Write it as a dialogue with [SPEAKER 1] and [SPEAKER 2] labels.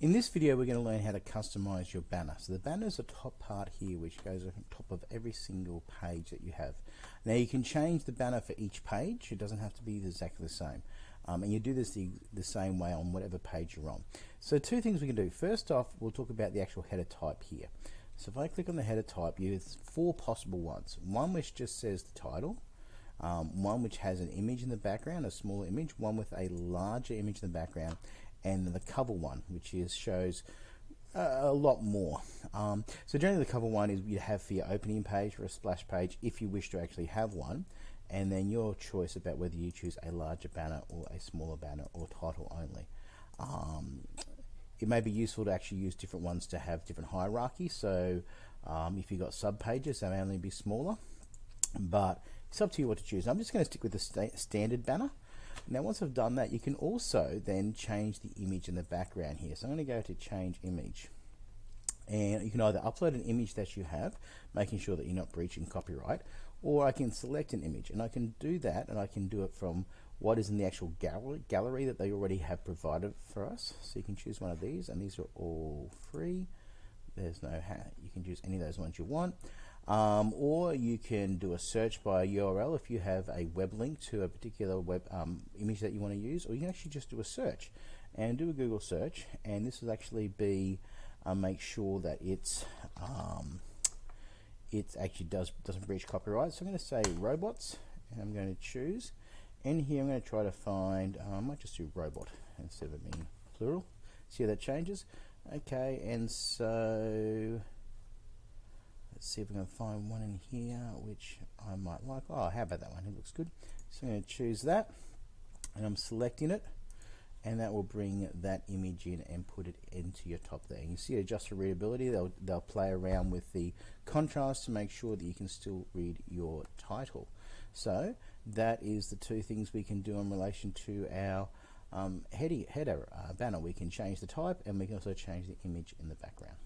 [SPEAKER 1] In this video we're going to learn how to customize your banner. So the banner is the top part here which goes on top of every single page that you have. Now you can change the banner for each page, it doesn't have to be exactly the same. Um, and you do this the, the same way on whatever page you're on. So two things we can do. First off we'll talk about the actual header type here. So if I click on the header type, you have four possible ones. One which just says the title, um, one which has an image in the background, a small image, one with a larger image in the background, and the cover one, which is shows a lot more. Um, so generally the cover one is you'd have for your opening page or a splash page if you wish to actually have one and then your choice about whether you choose a larger banner or a smaller banner or title only. Um, it may be useful to actually use different ones to have different hierarchy so um, if you've got sub pages they may only be smaller but it's up to you what to choose. I'm just going to stick with the sta standard banner now once I've done that, you can also then change the image in the background here. So I'm going to go to change image. And you can either upload an image that you have, making sure that you're not breaching copyright, or I can select an image. And I can do that, and I can do it from what is in the actual gallery, gallery that they already have provided for us. So you can choose one of these, and these are all free. There's no, hat. you can choose any of those ones you want. Um, or you can do a search by URL if you have a web link to a particular web um, image that you want to use, or you can actually just do a search and do a Google search, and this will actually be uh, make sure that it's um, it actually does doesn't breach copyright. So I'm going to say robots, and I'm going to choose, and here I'm going to try to find. Uh, I might just do robot instead of it being plural. See how that changes. Okay, and so see if we can find one in here which I might like. Oh, how about that one? It looks good. So I'm going to choose that and I'm selecting it and that will bring that image in and put it into your top there. You see adjust for readability, they'll, they'll play around with the contrast to make sure that you can still read your title. So that is the two things we can do in relation to our um, header, header uh, banner. We can change the type and we can also change the image in the background.